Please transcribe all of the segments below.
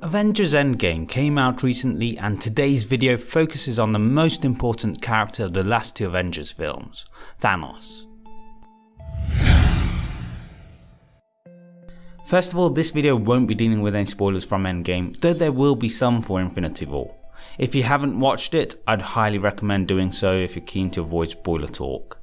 Avengers Endgame came out recently and today's video focuses on the most important character of the last two Avengers films, Thanos. First of all, this video won't be dealing with any spoilers from Endgame, though there will be some for Infinity War. If you haven't watched it, I'd highly recommend doing so if you're keen to avoid spoiler talk.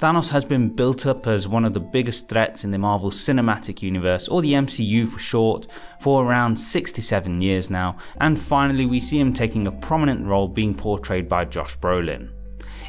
Thanos has been built up as one of the biggest threats in the Marvel Cinematic Universe, or the MCU for short, for around 67 years now, and finally we see him taking a prominent role being portrayed by Josh Brolin.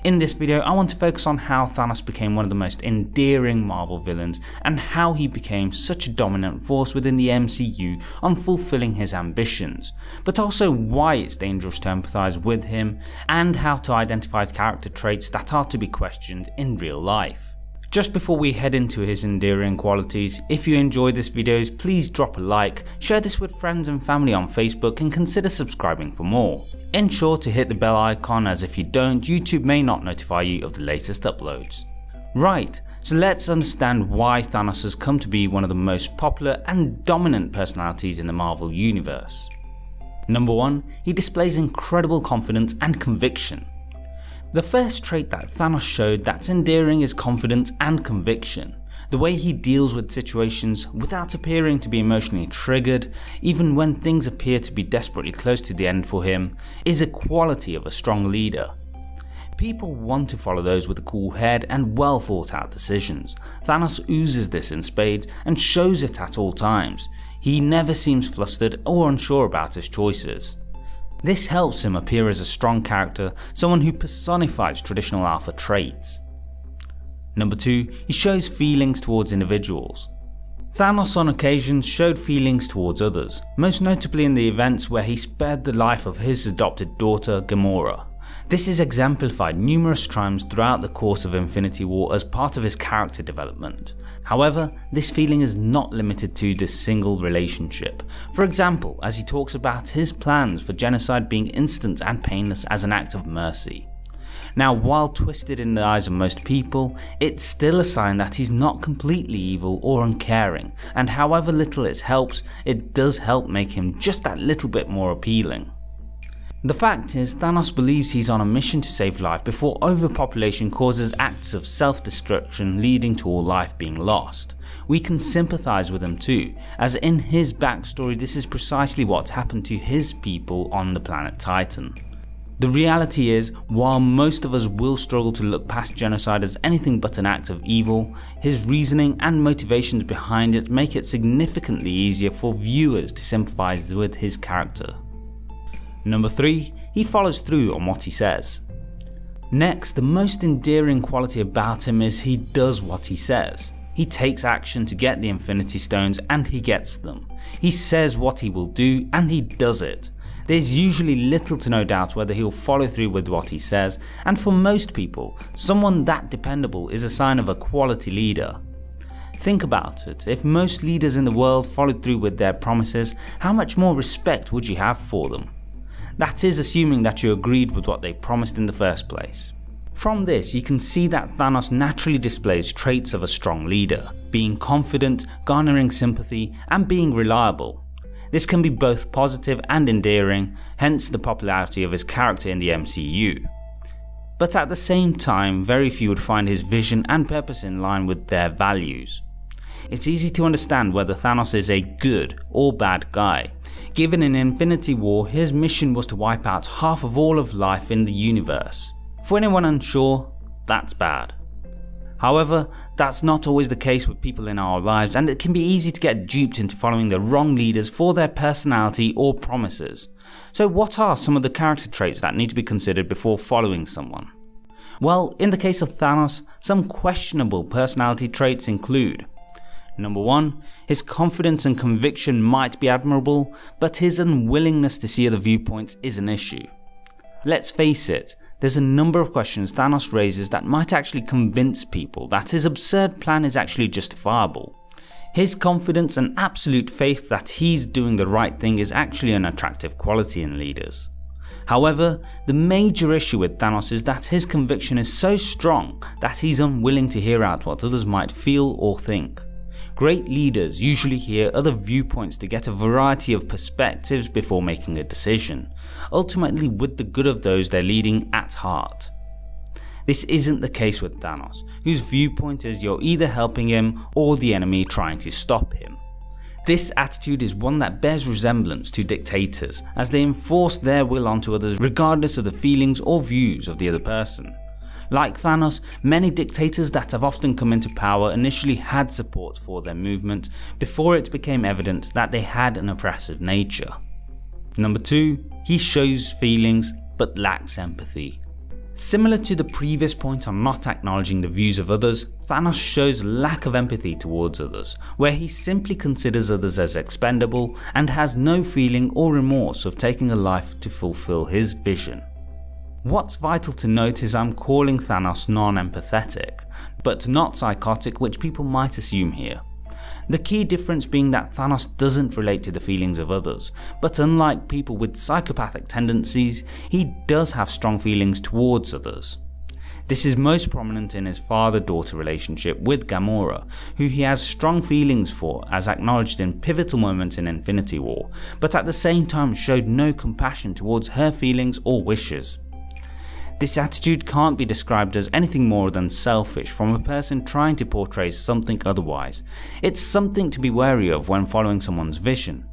In this video I want to focus on how Thanos became one of the most endearing Marvel villains and how he became such a dominant force within the MCU on fulfilling his ambitions, but also why it's dangerous to empathise with him and how to identify character traits that are to be questioned in real life. Just before we head into his endearing qualities, if you enjoyed this video please drop a like, share this with friends and family on Facebook and consider subscribing for more. Ensure to hit the bell icon as if you don't YouTube may not notify you of the latest uploads. Right, so let's understand why Thanos has come to be one of the most popular and dominant personalities in the Marvel universe. Number 1. He displays incredible confidence and conviction. The first trait that Thanos showed that's endearing is confidence and conviction. The way he deals with situations without appearing to be emotionally triggered, even when things appear to be desperately close to the end for him, is a quality of a strong leader. People want to follow those with a cool head and well thought out decisions. Thanos oozes this in spades and shows it at all times. He never seems flustered or unsure about his choices. This helps him appear as a strong character, someone who personifies traditional alpha traits. Number 2. He shows feelings towards individuals. Thanos on occasions showed feelings towards others, most notably in the events where he spared the life of his adopted daughter Gamora. This is exemplified numerous times throughout the course of Infinity War as part of his character development. However, this feeling is not limited to this single relationship. For example, as he talks about his plans for genocide being instant and painless as an act of mercy. Now while twisted in the eyes of most people, it's still a sign that he's not completely evil or uncaring, and however little it helps, it does help make him just that little bit more appealing. The fact is, Thanos believes he's on a mission to save life before overpopulation causes acts of self-destruction leading to all life being lost. We can sympathise with him too, as in his backstory this is precisely what happened to his people on the planet Titan. The reality is, while most of us will struggle to look past genocide as anything but an act of evil, his reasoning and motivations behind it make it significantly easier for viewers to sympathise with his character. Number 3. He follows through on what he says. Next, the most endearing quality about him is he does what he says. He takes action to get the Infinity Stones and he gets them. He says what he will do and he does it. There's usually little to no doubt whether he'll follow through with what he says and for most people, someone that dependable is a sign of a quality leader. Think about it, if most leaders in the world followed through with their promises, how much more respect would you have for them? That is assuming that you agreed with what they promised in the first place. From this you can see that Thanos naturally displays traits of a strong leader, being confident, garnering sympathy and being reliable. This can be both positive and endearing, hence the popularity of his character in the MCU. But at the same time very few would find his vision and purpose in line with their values. It's easy to understand whether Thanos is a good or bad guy. Given in Infinity War, his mission was to wipe out half of all of life in the universe. For anyone unsure, that's bad. However, that's not always the case with people in our lives and it can be easy to get duped into following the wrong leaders for their personality or promises. So what are some of the character traits that need to be considered before following someone? Well, in the case of Thanos, some questionable personality traits include Number 1. His confidence and conviction might be admirable, but his unwillingness to see other viewpoints is an issue. Let's face it, there's a number of questions Thanos raises that might actually convince people that his absurd plan is actually justifiable. His confidence and absolute faith that he's doing the right thing is actually an attractive quality in leaders. However, the major issue with Thanos is that his conviction is so strong that he's unwilling to hear out what others might feel or think. Great leaders usually hear other viewpoints to get a variety of perspectives before making a decision, ultimately with the good of those they're leading at heart. This isn't the case with Thanos, whose viewpoint is you're either helping him or the enemy trying to stop him. This attitude is one that bears resemblance to dictators, as they enforce their will onto others regardless of the feelings or views of the other person. Like Thanos, many dictators that have often come into power initially had support for their movement before it became evident that they had an oppressive nature. Number 2. He shows feelings but lacks empathy. Similar to the previous point on not acknowledging the views of others, Thanos shows lack of empathy towards others, where he simply considers others as expendable and has no feeling or remorse of taking a life to fulfill his vision. What's vital to note is I'm calling Thanos non-empathetic, but not psychotic which people might assume here. The key difference being that Thanos doesn't relate to the feelings of others, but unlike people with psychopathic tendencies, he does have strong feelings towards others. This is most prominent in his father-daughter relationship with Gamora, who he has strong feelings for as acknowledged in pivotal moments in Infinity War, but at the same time showed no compassion towards her feelings or wishes. This attitude can't be described as anything more than selfish from a person trying to portray something otherwise. It's something to be wary of when following someone's vision.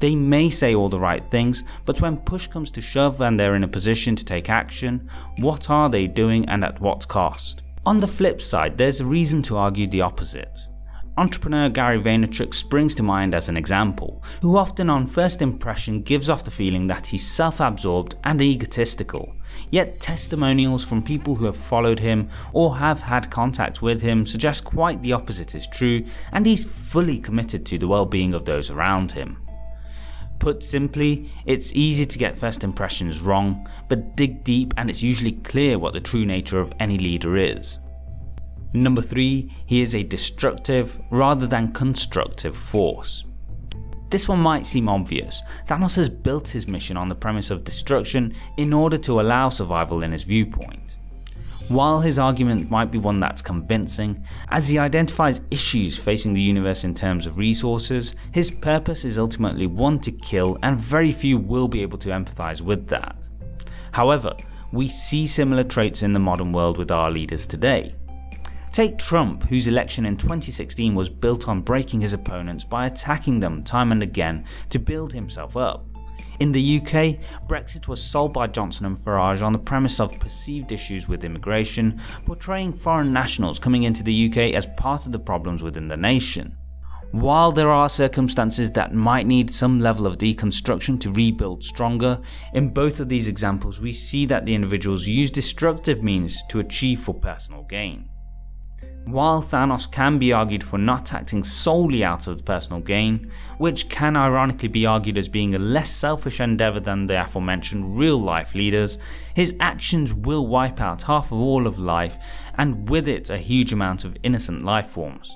They may say all the right things, but when push comes to shove and they're in a position to take action, what are they doing and at what cost? On the flip side, there's a reason to argue the opposite. Entrepreneur Gary Vaynerchuk springs to mind as an example, who often on first impression gives off the feeling that he's self-absorbed and egotistical, yet testimonials from people who have followed him or have had contact with him suggest quite the opposite is true and he's fully committed to the well-being of those around him. Put simply, it's easy to get first impressions wrong, but dig deep and it's usually clear what the true nature of any leader is. Number 3, he is a destructive rather than constructive force. This one might seem obvious, Thanos has built his mission on the premise of destruction in order to allow survival in his viewpoint. While his argument might be one that's convincing, as he identifies issues facing the universe in terms of resources, his purpose is ultimately one to kill and very few will be able to empathise with that. However, we see similar traits in the modern world with our leaders today. Take Trump, whose election in 2016 was built on breaking his opponents by attacking them time and again to build himself up. In the UK, Brexit was sold by Johnson and Farage on the premise of perceived issues with immigration, portraying foreign nationals coming into the UK as part of the problems within the nation. While there are circumstances that might need some level of deconstruction to rebuild stronger, in both of these examples we see that the individuals use destructive means to achieve for personal gain. While Thanos can be argued for not acting solely out of personal gain, which can ironically be argued as being a less selfish endeavour than the aforementioned real life leaders, his actions will wipe out half of all of life and with it a huge amount of innocent life forms.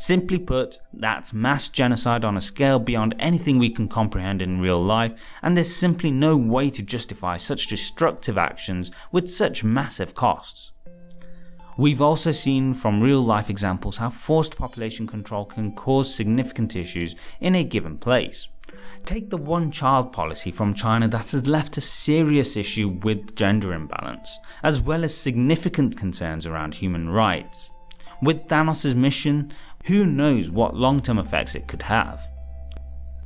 Simply put, that's mass genocide on a scale beyond anything we can comprehend in real life and there's simply no way to justify such destructive actions with such massive costs. We've also seen from real life examples how forced population control can cause significant issues in a given place. Take the one child policy from China that has left a serious issue with gender imbalance, as well as significant concerns around human rights. With Thanos' mission, who knows what long term effects it could have.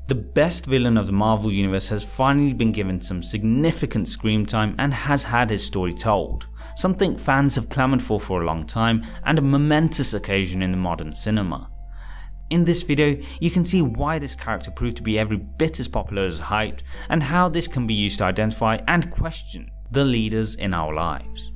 The best villain of the Marvel Universe has finally been given some significant screen time and has had his story told, something fans have clamoured for for a long time and a momentous occasion in the modern cinema. In this video, you can see why this character proved to be every bit as popular as hyped and how this can be used to identify and question the leaders in our lives.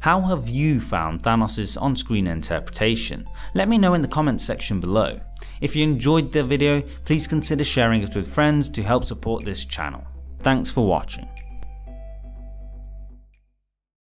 How have you found Thanos' on-screen interpretation? Let me know in the comments section below. If you enjoyed the video, please consider sharing it with friends to help support this channel. Thanks for watching.